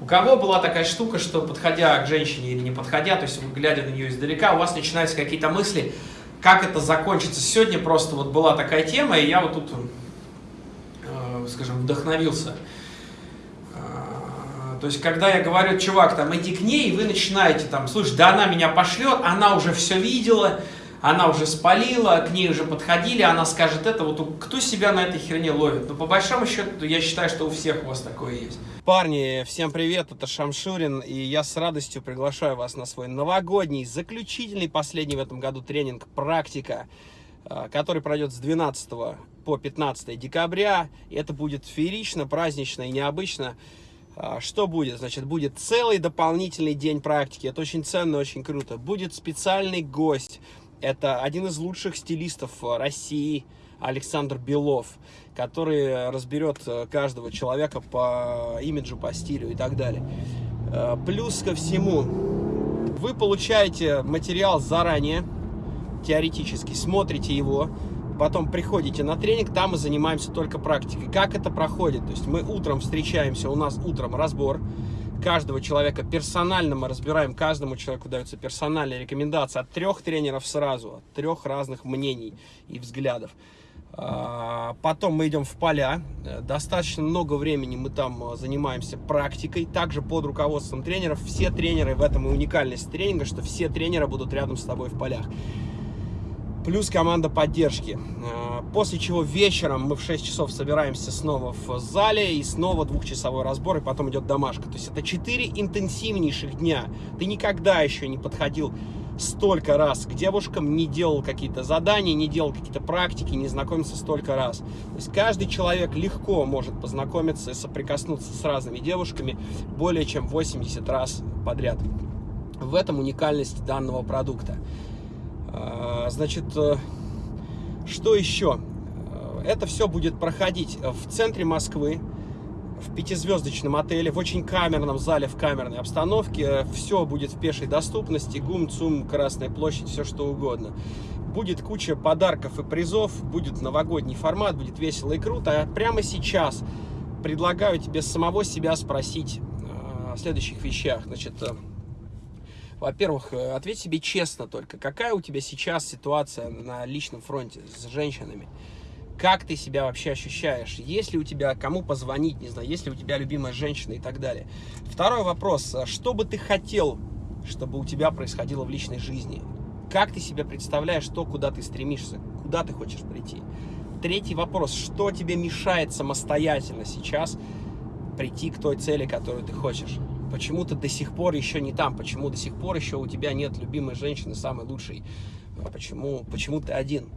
У кого была такая штука, что подходя к женщине или не подходя, то есть глядя на нее издалека, у вас начинаются какие-то мысли, как это закончится. Сегодня просто вот была такая тема, и я вот тут, э, скажем, вдохновился. Э, то есть, когда я говорю, чувак, там, иди к ней, вы начинаете там, слушай, да она меня пошлет, она уже все видела, она уже спалила, к ней уже подходили, она скажет это, вот кто себя на этой херне ловит? Ну, по большому счету, я считаю, что у всех у вас такое есть. Парни, всем привет, это Шамшурин, и я с радостью приглашаю вас на свой новогодний, заключительный, последний в этом году тренинг «Практика», э, который пройдет с 12 по 15 декабря. И это будет феерично, празднично и необычно. Э, что будет? Значит, будет целый дополнительный день практики. Это очень ценно, очень круто. Будет специальный гость. Это один из лучших стилистов э, России, Александр Белов, который разберет э, каждого человека по имиджу, по стилю и так далее. Э, плюс ко всему, вы получаете материал заранее, теоретически, смотрите его, потом приходите на тренинг, там мы занимаемся только практикой. Как это проходит? То есть мы утром встречаемся, у нас утром разбор, каждого человека персонально мы разбираем, каждому человеку даются персональные рекомендации от трех тренеров сразу, от трех разных мнений и взглядов. А, потом мы идем в поля, достаточно много времени мы там а, занимаемся практикой, также под руководством тренеров. Все тренеры, в этом и уникальность тренинга, что все тренеры будут рядом с тобой в полях плюс команда поддержки. Э, после чего вечером мы в 6 часов собираемся снова в зале и снова двухчасовой разбор, и потом идет домашка. То есть это 4 интенсивнейших дня. Ты никогда еще не подходил столько раз к девушкам, не делал какие-то задания, не делал какие-то практики, не знакомился столько раз. То есть каждый человек легко может познакомиться и соприкоснуться с разными девушками более чем 80 раз подряд. В этом уникальность данного продукта. А, значит, э, что еще? Э, это все будет проходить в центре Москвы, в пятизвездочном отеле, в очень камерном зале, в камерной обстановке. Все будет в пешей доступности, ГУМ, ЦУМ, Красная площадь, все что угодно. Будет куча подарков и призов, будет новогодний формат, будет весело и круто. А прямо сейчас предлагаю тебе самого себя спросить э, о следующих вещах. Значит, во-первых, э, ответь себе честно только, какая у тебя сейчас ситуация на личном фронте с женщинами? Как ты себя вообще ощущаешь? Есть ли у тебя кому позвонить, не знаю, есть ли у тебя любимая женщина и так далее? Второй вопрос, а что бы ты хотел, чтобы у тебя происходило в личной жизни? Как ты себе представляешь то, куда ты стремишься, куда ты хочешь прийти? Третий вопрос, что тебе мешает самостоятельно сейчас прийти к той цели, которую ты хочешь? Почему ты до сих пор еще не там, почему до сих пор еще у тебя нет любимой женщины, самой лучшей, а почему, почему ты один.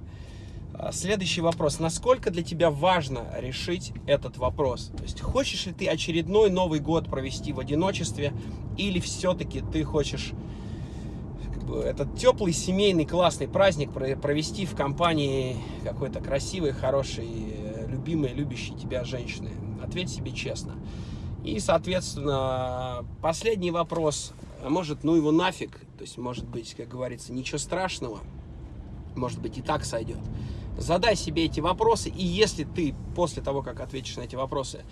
А, следующий вопрос. Насколько для тебя важно решить этот вопрос? То есть, хочешь ли ты очередной Новый год провести в одиночестве, или все-таки ты хочешь как бы, этот теплый, семейный, классный праздник провести в компании какой-то красивой, хорошей, любимой, любящей тебя женщины? Ответь себе честно. И, соответственно, последний вопрос. А может, ну его нафиг? То есть, может быть, как говорится, ничего страшного. Может быть, и так сойдет. Задай себе эти вопросы, и если ты после того, как ответишь на эти вопросы,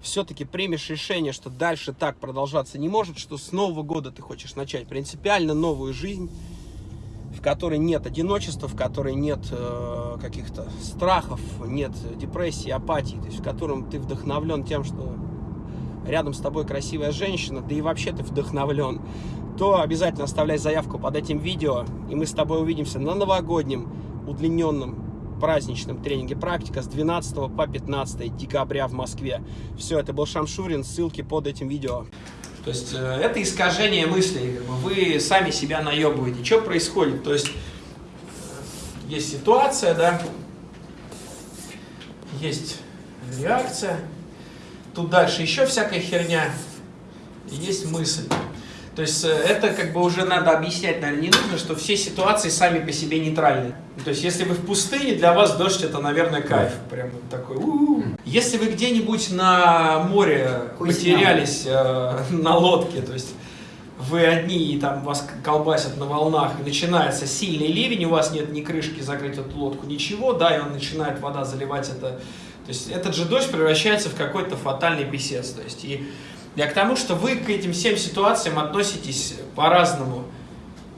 все-таки примешь решение, что дальше так продолжаться не может, что с Нового года ты хочешь начать принципиально новую жизнь, в которой нет одиночества, в которой нет э, каких-то страхов, нет депрессии, апатии, то есть в котором ты вдохновлен тем, что рядом с тобой красивая женщина, да и вообще ты вдохновлен, то обязательно оставляй заявку под этим видео, и мы с тобой увидимся на новогоднем удлиненном праздничном тренинге «Практика» с 12 по 15 декабря в Москве. Все, это был Шамшурин, ссылки под этим видео. То есть э, это искажение мыслей, вы сами себя наебываете. Что происходит? То есть есть ситуация, да, есть реакция, Тут дальше еще всякая херня. Есть мысль. То есть э, это как бы уже надо объяснять, наверное, не нужно, что все ситуации сами по себе нейтральны. То есть если вы в пустыне, для вас дождь это, наверное, кайф. Прям вот такой. У -у -у. Если вы где-нибудь на море потерялись э, на лодке, то есть вы одни и там вас колбасят на волнах, и начинается сильный ливень, у вас нет ни крышки закрыть эту лодку, ничего, да, и он начинает вода заливать это то есть этот же дождь превращается в какой-то фатальный писец. То есть и Я к тому, что вы к этим всем ситуациям относитесь по-разному.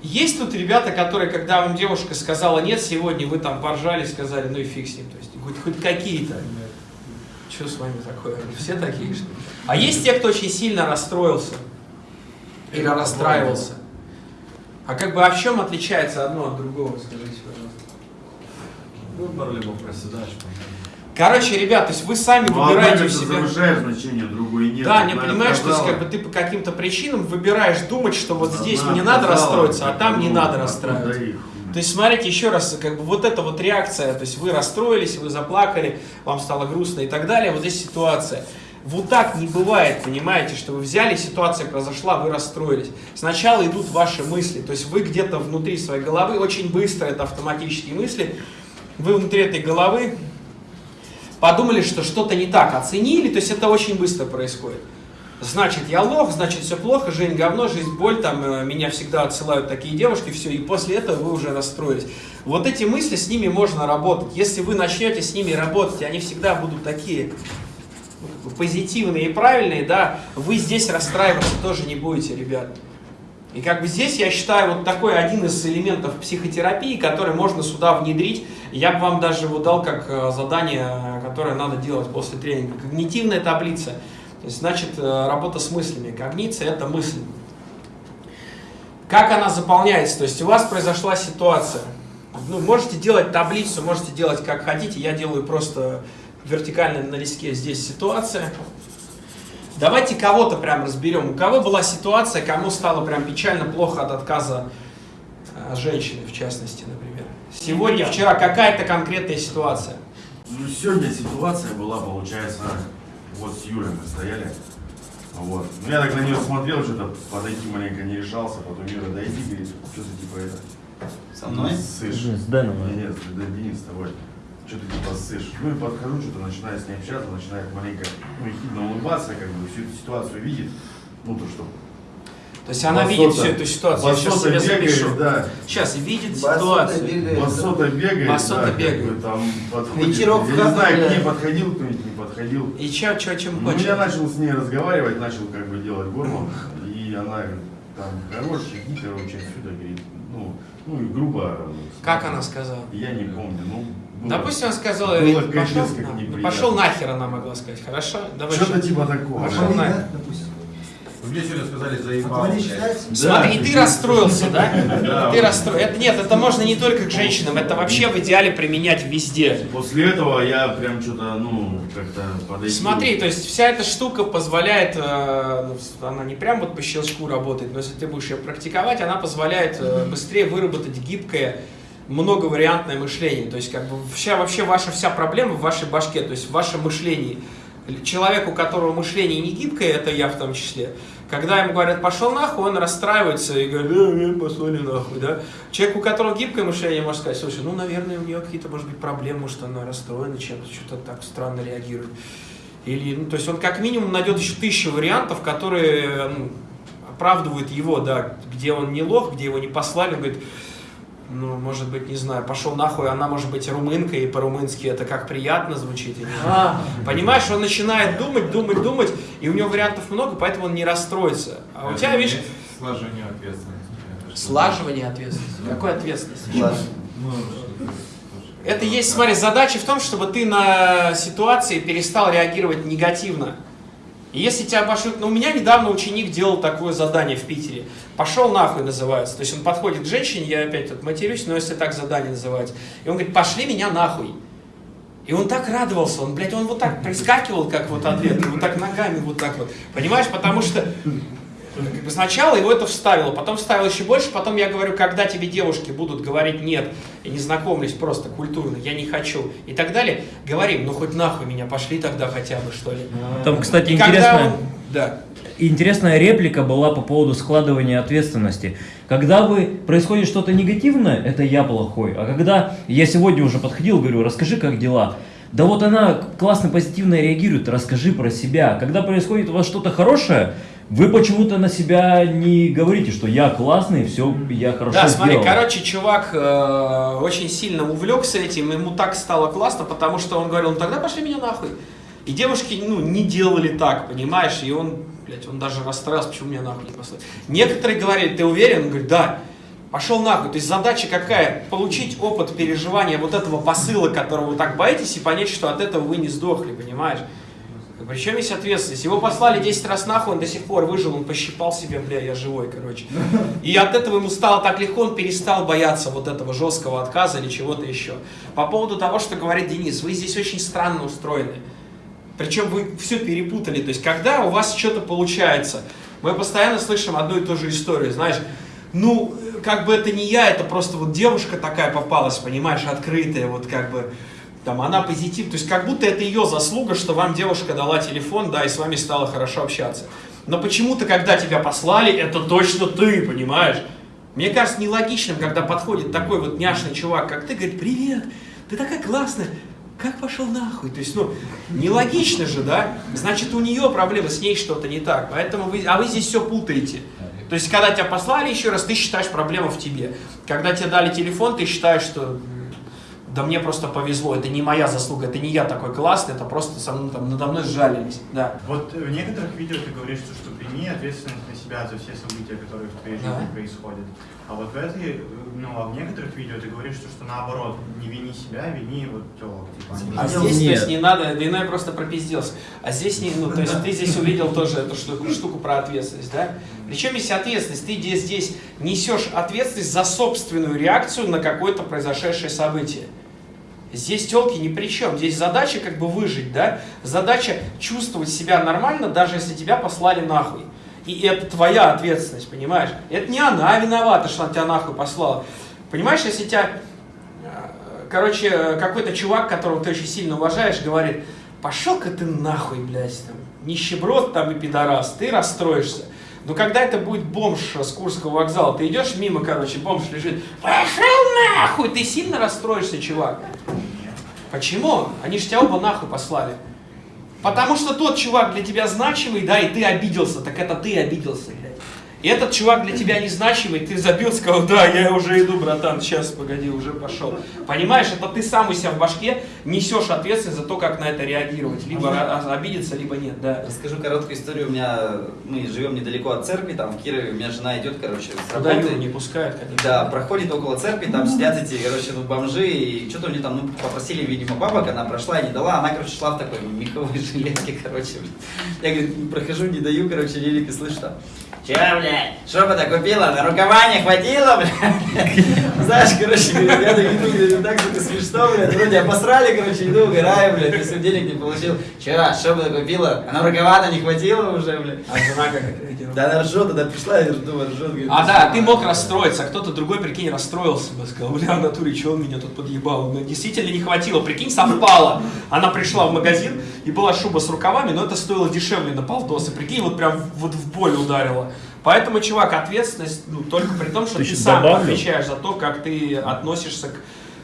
Есть тут ребята, которые, когда вам девушка сказала нет сегодня, вы там поржали, сказали, ну и фиг с ним. То есть хоть, хоть какие-то. Что с вами такое? Все такие, что ли? А есть те, кто очень сильно расстроился или расстраивался. А как бы, а в чем отличается одно от другого, скажите, пожалуйста? Выбор либо проседаешь, Короче, ребят, то есть вы сами Ну, выбираете одна у это себя... завышает значение, другой нет. Да, не понимаешь, то есть сказала, как бы ты по каким-то причинам выбираешь думать, что вот одна здесь мне надо сказала, расстроиться, а там не надо расстраиваться. То есть, смотрите, еще раз, как бы вот эта вот реакция, то есть вы расстроились, вы заплакали, вам стало грустно и так далее, вот здесь ситуация. Вот так не бывает, понимаете, что вы взяли, ситуация произошла, вы расстроились. Сначала идут ваши мысли, то есть вы где-то внутри своей головы, очень быстро это автоматические мысли, вы внутри этой головы подумали, что что-то не так, оценили, то есть это очень быстро происходит. Значит, я лох, значит, все плохо, жизнь говно, жизнь боль, там, э, меня всегда отсылают такие девушки, все, и после этого вы уже расстроились. Вот эти мысли, с ними можно работать. Если вы начнете с ними работать, они всегда будут такие позитивные и правильные, да, вы здесь расстраиваться тоже не будете, ребят. И как бы здесь, я считаю, вот такой один из элементов психотерапии, который можно сюда внедрить. Я бы вам даже его дал как э, задание, которое надо делать после тренинга. Когнитивная таблица. То есть, значит, э, работа с мыслями. Когниция – это мысль. Как она заполняется? То есть, у вас произошла ситуация. Ну, можете делать таблицу, можете делать как хотите. Я делаю просто вертикально на листке здесь ситуация. Давайте кого-то прям разберем. У кого была ситуация, кому стало прям печально, плохо от отказа э, женщины, в частности, например. Сегодня, вчера какая-то конкретная ситуация. Ну, сегодня ситуация была, получается, вот с Юлей мы стояли. Вот. Ну, я так на нее смотрел, что-то подойти маленько не решался, потом Юра, дойди, говорит, что ты типа это... Со мной? Ссышь. С Дэном. Нет, нет, Денис, с тобой. Что ты типа ссышь. Ну и подхожу, что-то начинаю с ней общаться, начинает маленько, ну, ехидно улыбаться, как бы всю эту ситуацию видит. Ну, то что... То есть она басота- видит всю эту ситуацию. Я сейчас басота себе бегает, запишу. да. Сейчас видит Басота ситуацию. бегает. Басота бегает, Басота да, как бегает. бы там подходит. Я не знаю, да. к ней подходил кто-нибудь, не подходил. И чё, чё, чем Ну, хочет? я начал с ней разговаривать, начал как бы делать горло, и она там, хороший, гипер, очень сюда, говорит, ну, ну и грубо. Как она сказала? Я не помню, ну, было- Допустим, она сказала, было пошел, на- неприятно. пошел нахер, она могла сказать. Хорошо? Давай Что-то типа такого. Пошел да. нахер. допустим. Мне сегодня сказали заебал. Смотри, Да. ты расстроился, да? Да. Ты расстроился. Это нет, это можно не только к женщинам, это вообще в идеале применять везде. После этого я прям что-то, ну, как-то подойти. Смотри, то есть вся эта штука позволяет, э, ну, она не прям вот по щелчку работает, но если ты будешь ее практиковать, она позволяет э, быстрее выработать гибкое, многовариантное мышление. То есть как бы вся, вообще ваша вся проблема в вашей башке, то есть в вашем мышлении. Человек, у которого мышление не гибкое, это я в том числе, когда ему говорят «пошел нахуй», он расстраивается и говорит «э, э, послали нахуй», да? Человек, у которого гибкое мышление, может сказать «слушай, ну, наверное, у нее какие-то, может быть, проблемы, может, она расстроена чем-то, что-то так странно реагирует». Или, ну, то есть он как минимум найдет еще тысячу вариантов, которые ну, оправдывают его, да, где он не лох, где его не послали, он говорит, ну, может быть, не знаю, пошел нахуй, она может быть румынка, и по-румынски это как приятно звучит. я не знаю. Понимаешь, он начинает думать, думать, думать, и у него вариантов много, поэтому он не расстроится. А у тебя, видишь, Сложение ответственности. Слаживание ответственности. Какой ответственности? Ну, ты- Это есть, смотри, задача в том, чтобы ты на ситуации перестал реагировать негативно. И если тебя пошлют... Ну, у меня недавно ученик делал такое задание в Питере. «Пошел нахуй» называется. То есть он подходит к женщине, я опять тут матерюсь, но если так задание называется. И он говорит, пошли меня нахуй. И он так радовался, он, блядь, он вот так прискакивал, как вот ответ, вот так ногами, вот так вот. Понимаешь, потому что как бы сначала его это вставило, потом вставил еще больше, потом я говорю, когда тебе девушки будут говорить нет, и не знакомлюсь просто культурно, я не хочу, и так далее, говорим, ну хоть нахуй меня, пошли тогда хотя бы, что ли. Там, кстати, И когда интересная, он- Да. интересная реплика была по поводу складывания ответственности. Когда вы происходит что-то негативное, это я плохой. А когда я сегодня уже подходил, говорю, расскажи, как дела. Да вот она классно, позитивно реагирует, расскажи про себя. Когда происходит у вас что-то хорошее, вы почему-то на себя не говорите, что я классный, все, я хорошо Да, смотри, сделал. короче, чувак э, очень сильно увлекся этим, ему так стало классно, потому что он говорил, ну тогда пошли меня нахуй. И девушки, ну, не делали так, понимаешь, и он блядь, он даже расстроился, почему меня нахуй не послали. Некоторые говорят, ты уверен? Он говорит, да. Пошел нахуй. То есть задача какая? Получить опыт переживания вот этого посыла, которого вы так боитесь, и понять, что от этого вы не сдохли, понимаешь? Причем есть ответственность. Его послали 10 раз нахуй, он до сих пор выжил, он пощипал себе, бля, я живой, короче. И от этого ему стало так легко, он перестал бояться вот этого жесткого отказа или чего-то еще. По поводу того, что говорит Денис, вы здесь очень странно устроены. Причем вы все перепутали. То есть, когда у вас что-то получается, мы постоянно слышим одну и ту же историю, знаешь, ну, как бы это не я, это просто вот девушка такая попалась, понимаешь, открытая, вот как бы, там, она позитив, то есть как будто это ее заслуга, что вам девушка дала телефон, да, и с вами стало хорошо общаться. Но почему-то, когда тебя послали, это точно ты, понимаешь? Мне кажется нелогичным, когда подходит такой вот няшный чувак, как ты, говорит, привет, ты такая классная, как пошел нахуй? То есть, ну, нелогично же, да? Значит, у нее проблемы, с ней что-то не так. Поэтому вы, а вы здесь все путаете. То есть, когда тебя послали еще раз, ты считаешь проблема в тебе. Когда тебе дали телефон, ты считаешь, что да мне просто повезло, это не моя заслуга, это не я такой классный, это просто со мной, там, надо мной сжалились. Да. Вот в некоторых видео ты говоришь, что, что прими ответственность на себя за все события, которые в твоей жизни Да. происходят. А вот в этой, ну, а в некоторых видео ты говоришь, что, что наоборот, не вини себя, вини вот телок. Типа, А здесь, то Нет. есть, не надо, да иной просто пропизделся. А здесь не, ну, то есть ты здесь увидел тоже эту штуку, штуку про ответственность, да? Причем есть ответственность, ты здесь, здесь несешь ответственность за собственную реакцию на какое-то произошедшее событие. Здесь телки ни при чем. Здесь задача как бы выжить, да? Задача чувствовать себя нормально, даже если тебя послали нахуй. И это твоя ответственность, понимаешь? Это не она виновата, что она тебя нахуй послала. Понимаешь, если тебя э, Короче, какой-то чувак, которого ты очень сильно уважаешь, говорит, пошел-ка ты нахуй, блядь, там, нищеброд там и пидорас, ты расстроишься. Но когда это будет бомж с Курского вокзала, ты идешь мимо, короче, бомж лежит, пошел нахуй, ты сильно расстроишься, чувак. Почему? Они же тебя оба нахуй послали. Потому что тот чувак для тебя значимый, да, и ты обиделся, так это ты обиделся. Этот чувак для тебя незначимый, ты забил, сказал, да, я уже иду, братан, сейчас, погоди, уже пошел. Понимаешь, это ты сам у себя в башке несешь ответственность за то, как на это реагировать. Либо ра- обидеться, либо нет, да. Расскажу короткую историю. У меня мы живем недалеко от церкви, там в Кирове. У меня жена идет, короче, с работы. Не пускают, конечно. Да, проходит около церкви, там сидят эти, короче, ну, бомжи, и что-то мне там, ну, попросили, видимо, бабок, она прошла и не дала, она, короче, шла в такой меховой жилетке, короче. Я, говорит, прохожу, не даю, короче, лирики, слышу там, Че, блядь, шепота купила, на рукава не хватило, блядь. Знаешь, короче, я говорит, так сука, смешно, блядь, вроде обосрали, короче, иду, угораю, блядь, если денег не получил. Че, шепота купила, а на рукава-то не хватило уже, блядь. А жена как? Да она ржет, она пришла, я думаю, ржет, говорит. А «Ну, да, что, ты мог блядь?» расстроиться, а кто-то другой, прикинь, расстроился бы, сказал, бля, в натуре, что он меня тут подъебал? Ну, действительно не хватило, прикинь, совпало. Она пришла в магазин, и была шуба с рукавами, но это стоило дешевле на полтосы. Прикинь, вот прям вот в боль ударила. Поэтому, чувак, ответственность ну, только при том, что Ты ты сам добавлю? отвечаешь за то, как ты относишься к,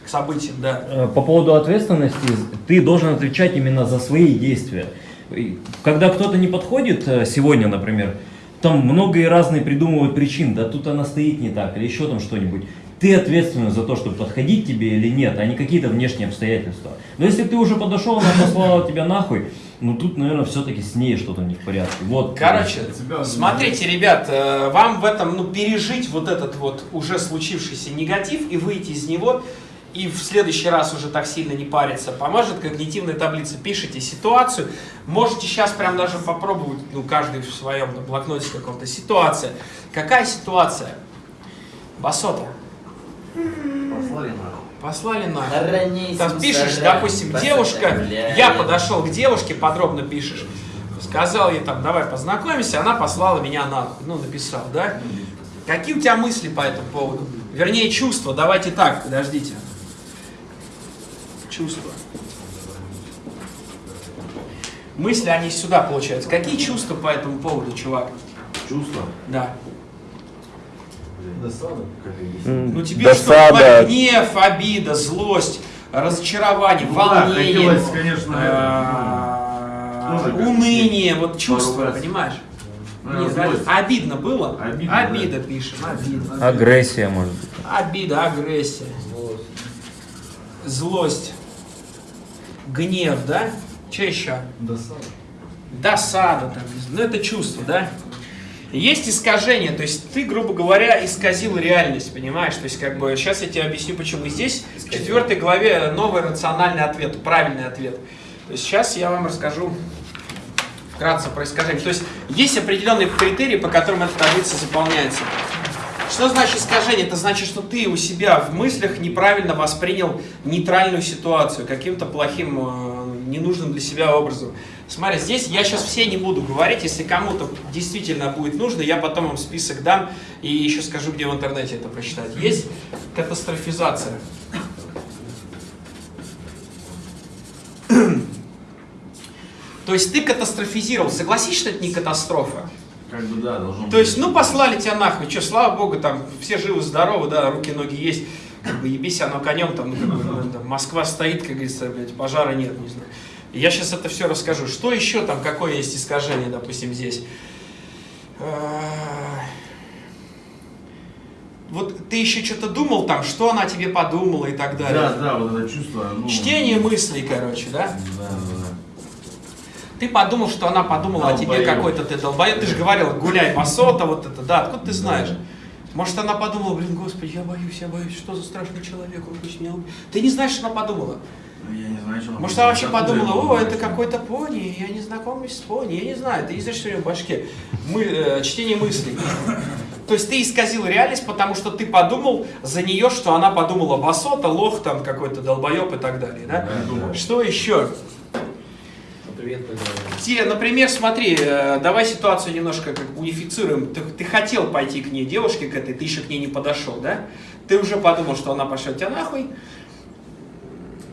к событиям, да. Э, По поводу ответственности, ты должен отвечать именно за свои действия. Когда кто-то не подходит, э, сегодня, например, там много и разные придумывают причин, да тут она стоит не так, или еще там что-нибудь. Ты ответственен за то, чтобы подходить тебе или нет, а не какие-то внешние обстоятельства. Но если ты уже подошел, она послала тебя нахуй, ну тут, наверное, все-таки с ней что-то не в порядке. Вот. Короче, Тебя смотрите, ребят, э, вам в этом, ну, пережить вот этот вот уже случившийся негатив и выйти из него, и в следующий раз уже так сильно не париться, поможет когнитивная таблица. Пишите ситуацию, можете сейчас прям даже попробовать, ну, каждый в своем блокноте каком-то. Ситуация. Какая ситуация? Басота. Послали нахуй. Послали нахуй. Ранее Там пишешь, допустим, девушка, я подошел к девушке, подробно пишешь, сказал ей там, давай познакомимся, она послала меня нахуй, ну, написал, да? Какие у тебя мысли по этому поводу? Вернее, чувства, давайте так, подождите. Чувства. Мысли, они сюда, получаются. Какие чувства по этому поводу, чувак? Чувство? Да. Досада. Как и М, Ну тебе досада. что, гнев, обида, злость, разочарование, Ну да, волнение, хотелось, конечно, а, тоже как уныние, вот чувства, раз. понимаешь? Ну, Нет, злость. обидно было? Обидно, Обида пишем, обидно. Агрессия, может быть. Обида, агрессия, злость, гнев, да? Че еще? Досада. досада, там, не ну это чувство, да? Есть искажение, то есть ты, грубо говоря, исказил реальность, понимаешь? То есть, как бы, сейчас я тебе объясню, почему. Здесь в четвертой главе новый рациональный ответ, правильный ответ. То есть сейчас я вам расскажу вкратце про искажение. То есть есть определенные критерии, по которым эта таблица заполняется. Что значит искажение? Это значит, что ты у себя в мыслях неправильно воспринял нейтральную ситуацию каким-то плохим, э, ненужным для себя образом. Смотри, здесь я сейчас все не буду говорить, если кому-то действительно будет нужно, я потом вам список дам и еще скажу, где в интернете это прочитать. Есть катастрофизация. То есть ты катастрофизировал. Согласись, что это не катастрофа? Как бы да, должно То есть, ну, послали тебя нахуй, что, слава богу, там, все живы-здоровы, да, руки-ноги есть, как бы ебись оно конем, там, ну, как бы, ну, там, Москва стоит, как говорится, блядь, пожара нет, не знаю. И я сейчас это все расскажу. Что еще там, какое есть искажение, допустим, здесь? А, Вот ты еще что-то думал там, что она тебе подумала и так далее. Да, да, вот это чувство. Ну, Чтение мыслей, короче, да? Да, да, да. Ты подумал, что она подумала о тебе Долбоёб. какой-то ты долбоёб. Ты же говорил, гуляй басота, вот это, да, откуда ты знаешь? Может, она подумала, блин, господи, я боюсь, я боюсь, что за страшный человек, он пусть меня убьет. Ты не знаешь, что она подумала. Ну, Я не знаю, что она Может, она вообще подумала, о, это какой-то пони, я не знакомлюсь с пони, я не знаю, ты не знаешь, что у него в башке. Мы, э, чтение мыслей. То есть ты исказил реальность, потому что ты подумал за нее, что она подумала басота, лох там какой-то долбоеб и так далее, да? Что еще? Привет, поговорим. Те, например, смотри, э, давай ситуацию немножко как унифицируем. Ты, ты хотел пойти к ней, девушке к этой, ты еще к ней не подошел, да? Ты уже подумал, что она пошлет тебя нахуй.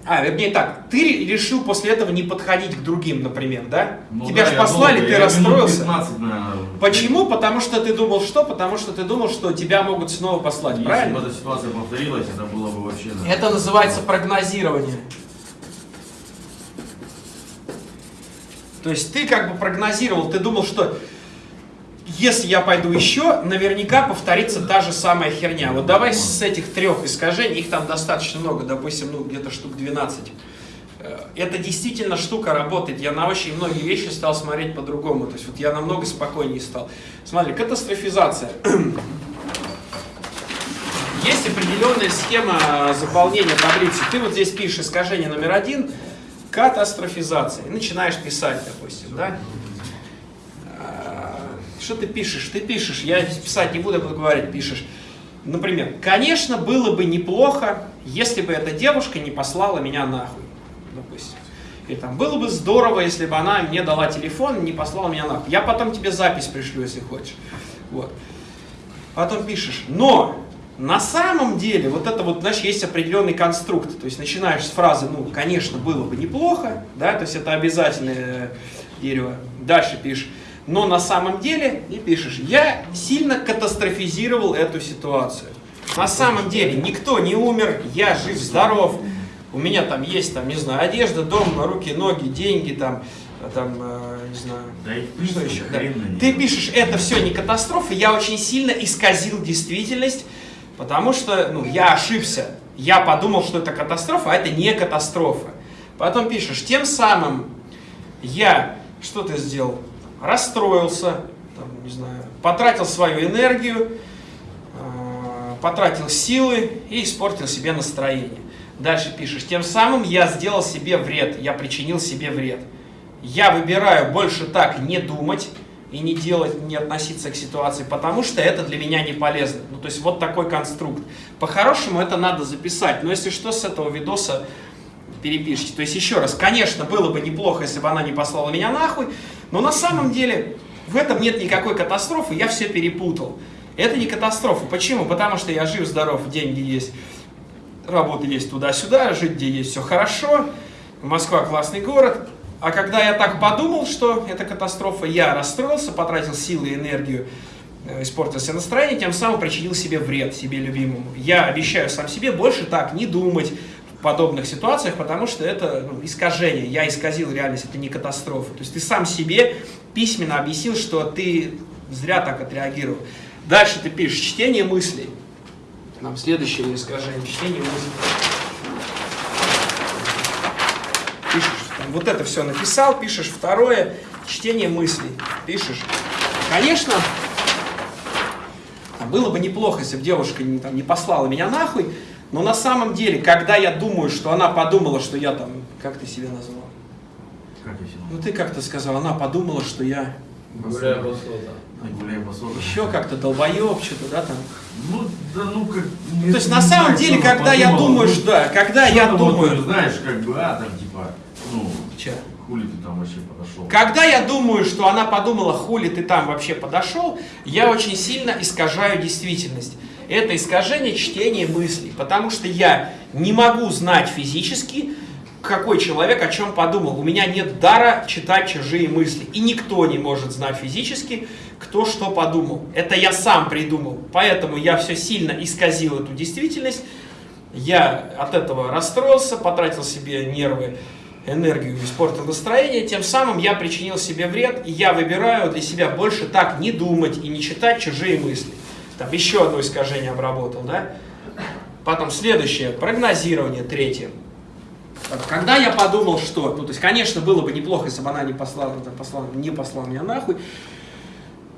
А, вернее так, ты решил после этого не подходить к другим, например, да? Ну Тебя да, же послали, долго, ты расстроился. 15, наверное, Почему? Потому что ты думал что? Потому что ты думал, что тебя могут снова послать, Если правильно? бы эта ситуация повторилась, это было бы вообще... да. Это называется прогнозирование. То есть ты как бы прогнозировал, ты думал, что если я пойду еще, наверняка повторится та же самая херня. Вот давай с этих трех искажений, их там достаточно много, допустим, ну где-то штук 12. Э, Это действительно штука работает. Я на очень многие вещи стал смотреть по-другому. То есть вот я намного спокойнее стал. Смотри, катастрофизация. Есть определенная схема заполнения таблицы. Ты вот здесь пишешь искажение номер один, катастрофизация. И начинаешь писать, допустим, да? А, Что ты пишешь? Ты пишешь, я писать не буду, я буду говорить, пишешь. Например, конечно, было бы неплохо, если бы эта девушка не послала меня нахуй, допустим. И там, было бы здорово, если бы она мне дала телефон, не послала меня нахуй. Я потом тебе запись пришлю, если хочешь. Вот. Потом пишешь, но на самом деле, вот это вот, знаешь, есть определенный конструкт. То есть начинаешь с фразы, ну, конечно, было бы неплохо, да, то есть это обязательное дерево. Дальше пишешь, но на самом деле, и пишешь, я сильно катастрофизировал эту ситуацию. На самом деле никто не умер, я жив, здоров, у меня там есть, там, не знаю, одежда, дом, руки, ноги, деньги, там, там, э, не знаю, Да что еще? Да. Ты пишешь, это все не катастрофа, я очень сильно исказил действительность, потому что ну, я ошибся. Я подумал, что это катастрофа, а это не катастрофа. Потом пишешь, тем самым я, что ты сделал? Расстроился, там, не знаю, потратил свою энергию, э, потратил силы и испортил себе настроение. Дальше пишешь, тем самым я сделал себе вред, я причинил себе вред. Я выбираю больше так не думать и не делать, не относиться к ситуации, потому что это для меня не полезно. Ну, то есть вот такой конструкт. По-хорошему это надо записать, но если что, с этого видоса перепишите. То есть еще раз, конечно, было бы неплохо, если бы она не послала меня нахуй, но на самом деле в этом нет никакой катастрофы, я все перепутал. Это не катастрофа. Почему? Потому что я жив, здоров, деньги есть, работа есть туда-сюда, жить где есть все хорошо, Москва классный город. А когда я так подумал, что это катастрофа, я расстроился, потратил силы и энергию, э, испортил себе настроение, тем самым причинил себе вред, себе любимому. Я обещаю сам себе больше так не думать в подобных ситуациях, потому что это ну, искажение. Я исказил реальность, это не катастрофа. То есть ты сам себе письменно объяснил, что ты зря так отреагировал. Дальше ты пишешь чтение мыслей. Нам следующее искажение, чтение мыслей. Пишешь, там, вот это все написал, пишешь второе, чтение мыслей. Пишешь. Конечно, а было бы неплохо, если бы девушка не, там, не послала меня нахуй, но на самом деле, когда я думаю, что она подумала, что я там, как ты себя назвал? Как я себя Ну ты как-то сказал, она подумала, что я Гуляю по по сотам. еще как-то долбоеб, что-то, да, там. Ну, да ну как... То есть на самом деле, когда я думаю, что да, когда я думаю, знаешь, как бы, а, там, типа, ну, Чё? хули ты там вообще подошел. Когда я думаю, что она подумала, хули ты там вообще подошел, я очень сильно искажаю действительность. Это искажение чтения мыслей, потому что я не могу знать физически, какой человек о чем подумал. У меня нет дара читать чужие мысли. И никто не может знать физически, кто что подумал. Это я сам придумал. Поэтому я все сильно исказил эту действительность. Я от этого расстроился, потратил себе нервы, энергию, испортил настроение. Тем самым я причинил себе вред. И я выбираю для себя больше так не думать и не читать чужие мысли. Там еще одно искажение обработал, да? Потом следующее, прогнозирование, третье. Когда я подумал, что, ну, то есть, конечно, было бы неплохо, если бы она не послала, послала, не послала меня нахуй,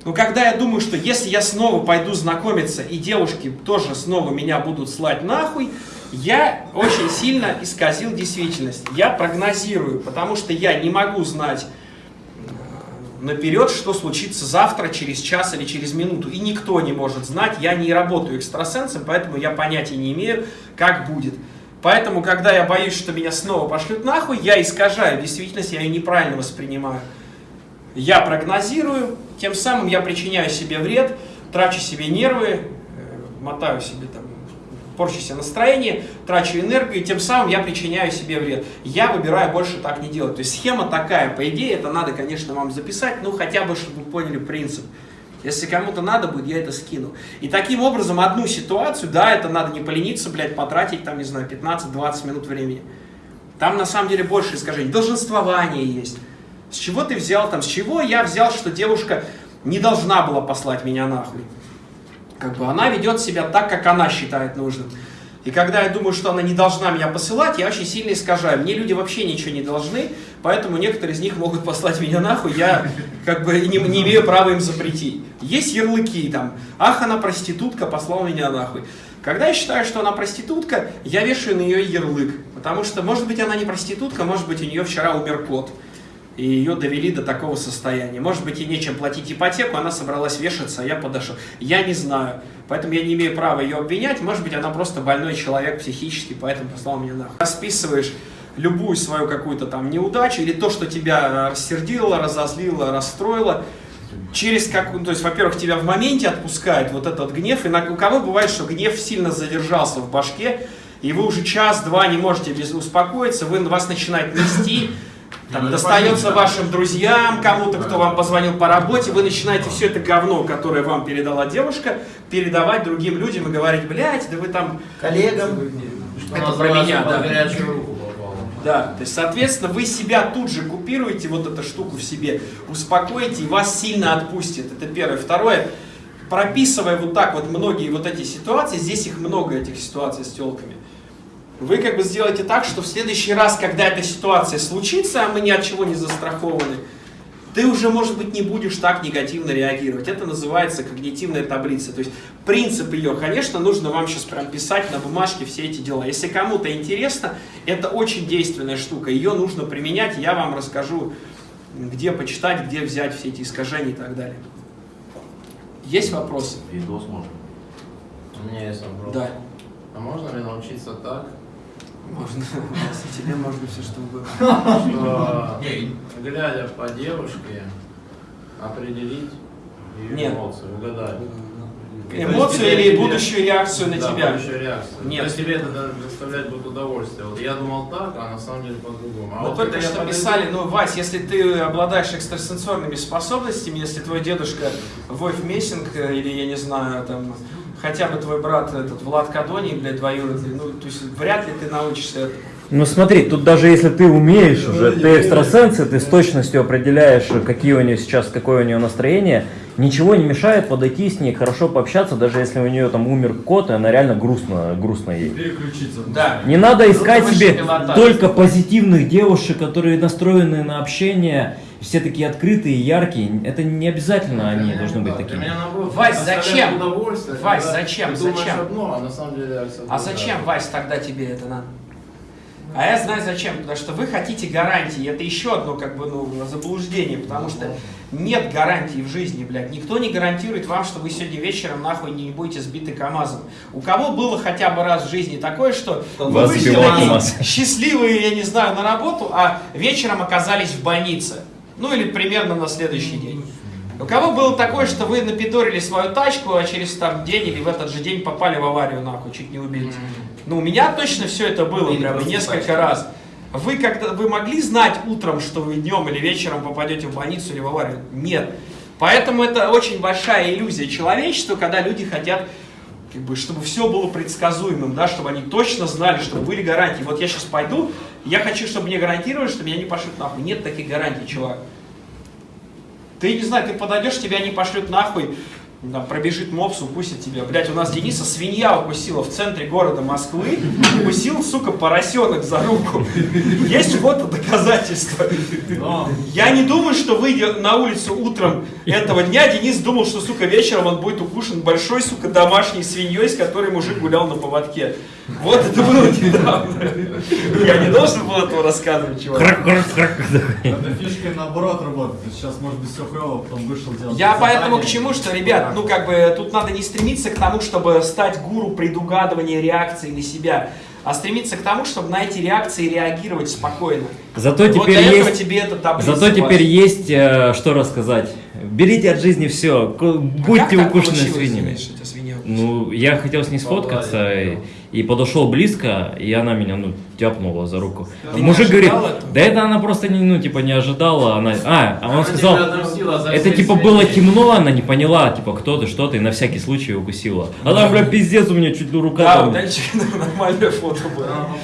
но когда я думаю, что если я снова пойду знакомиться, и девушки тоже снова меня будут слать нахуй, я очень сильно исказил действительность. Я прогнозирую, потому что я не могу знать э, наперед, что случится завтра, через час или через минуту. И никто не может знать. Я не работаю экстрасенсом, поэтому я понятия не имею, как будет. Поэтому, когда я боюсь, что меня снова пошлют нахуй, я искажаю действительность, я ее неправильно воспринимаю. Я прогнозирую, тем самым я причиняю себе вред, трачу себе нервы, э, мотаю себе там, порчу себе настроение, трачу энергию, тем самым я причиняю себе вред. Я выбираю больше так не делать. То есть схема такая, по идее, это надо, конечно, вам записать, ну хотя бы, чтобы вы поняли принцип. Если кому-то надо будет, я это скину. И таким образом одну ситуацию, да, это надо не полениться, блядь, потратить там, не знаю, 15-20 минут времени. Там на самом деле больше искажений. Долженствование есть. С чего ты взял там, с чего я взял, что девушка не должна была послать меня нахуй? Как бы она ведет себя так, как она считает нужным. И когда я думаю, что она не должна меня посылать, я очень сильно искажаю. Мне люди вообще ничего не должны, поэтому некоторые из них могут послать меня нахуй, я как бы не, не имею права им запретить. Есть ярлыки там, ах, она проститутка, послала меня нахуй. Когда я считаю, что она проститутка, я вешаю на нее ярлык. Потому что, может быть, она не проститутка, может быть, у нее вчера умер кот. И ее довели до такого состояния. Может быть, ей нечем платить ипотеку, она собралась вешаться, а я подошел. Я не знаю. Поэтому я не имею права ее обвинять. Может быть, она просто больной человек психически, поэтому послал меня нахуй. Расписываешь любую свою какую-то там неудачу или то, что тебя рассердило, разозлило, расстроило, через как, ну, то есть, во-первых, тебя в моменте отпускает вот этот гнев, и на, у кого бывает, что гнев сильно задержался в башке, и вы уже час-два не можете без успокоиться, вы, вас начинает нести, там, достается вашим друзьям, кому-то, кто вам позвонил по работе, вы начинаете все это говно, которое вам передала девушка, передавать другим людям и говорить, блядь, да вы там... Коллегам. Что Это про меня, да. Да, то есть, соответственно, вы себя тут же купируете, вот эту штуку в себе, успокоите, и вас сильно отпустит. Это первое. Второе, прописывая вот так вот многие вот эти ситуации, здесь их много, этих ситуаций с телками, вы как бы сделаете так, что в следующий раз, когда эта ситуация случится, а мы ни от чего не застрахованы, ты уже, может быть, не будешь так негативно реагировать. Это называется когнитивная таблица. То есть принцип ее, конечно, нужно вам сейчас прям писать на бумажке все эти дела. Если кому-то интересно, это очень действенная штука. Ее нужно применять, я вам расскажу, где почитать, где взять все эти искажения и так далее. Есть вопросы? Видос можно. У меня есть вопрос. Да. А можно ли научиться так, Можно. Если тебе можно все что угодно. глядя по девушке, определить ее эмоции, угадать? Эмоцию То есть или тебе- будущую реакцию на тебя? будущую реакцию. Нет. То есть тебе это даже доставлять будет удовольствие. Вот я думал так, а на самом деле по-другому. А вот только что писали, ну, Вась, если ты обладаешь экстрасенсорными способностями, если твой дедушка Вольф Мессинг, э, или, я не знаю, там, хотя бы твой брат этот Влад Кадоний, блядь, двоюродный, ну, то есть вряд ли ты научишься этому. Ну смотри, тут даже если ты умеешь уже, ты экстрасенс, и ты с точностью определяешь, какие у нее сейчас, какое у нее настроение, ничего не мешает подойти с ней, хорошо пообщаться, даже если у нее там умер кот, и она реально грустно, грустно ей. Переключиться. Да. Не надо искать себе только позитивных девушек, которые настроены на общение, все такие открытые, яркие. Это не обязательно они должны быть такими. меня наоборот, Вась, зачем? Вась, когда зачем, зачем? одно, а на самом деле А зачем. Вась, тогда тебе это надо? А я знаю зачем, потому что вы хотите гарантии. Это еще одно как бы ну, заблуждение, потому что нет гарантий в жизни, блядь. Никто не гарантирует вам, что вы сегодня вечером нахуй не будете сбиты КАМАЗом. У кого было хотя бы раз в жизни такое, что вы вышли счастливые, я не знаю, на работу, а вечером оказались в больнице. Ну или примерно на следующий день. У кого было такое, что вы напидорили свою тачку, а через там день или в этот же день попали в аварию нахуй, чуть не убились? Ну, у меня точно все это было, Или прям, и просто несколько тачка. раз. Вы когда вы могли знать утром, что вы днем или вечером попадете в больницу или в аварию? Нет. Поэтому это очень большая иллюзия человечества, когда люди хотят, как бы, чтобы все было предсказуемым, да, чтобы они точно знали, чтобы были гарантии. Вот я сейчас пойду, я хочу, чтобы мне гарантировали, что меня не пошлют нахуй. Нет таких гарантий, чувак. Ты не знаю, ты подойдешь, тебя не пошлют нахуй, там, пробежит мопс, укусит тебя. Блять, у нас Дениса свинья укусила в центре города Москвы, укусил, сука, поросенок за руку. Есть фото доказательства. Но Я не думаю, что выйдя на улицу утром этого дня, Денис думал, что, сука, вечером он будет укушен большой, сука, домашней свиньей, с которой мужик гулял на поводке. Вот это было недавно. Я не должен был этого рассказывать, чувак. эта фишка наоборот работает. Сейчас может быть все клево, потом вышел делать. Я поэтому к чему, что, ребят, ну как бы тут надо не стремиться к тому, чтобы стать гуру предугадывания реакции на себя, а стремиться к тому, чтобы на эти реакции реагировать спокойно. Зато вот теперь этого есть... тебе это таблица. Зато теперь есть э, что рассказать. Берите от жизни все, будьте укушены свиньями. Ну, я хотел с ней сфоткаться и, и подошел близко, и она меня, ну, тяпнула за руку. Ты мужик говорит, этого? да это она просто, не, ну, типа, не ожидала, она... А, а он Она сказал, это, типа, было темно, она не поняла, типа, кто ты, что ты, и на всякий случай укусила. А там, бля, пиздец, у меня чуть ли рука Да, у Данчика нормальное фото было. Она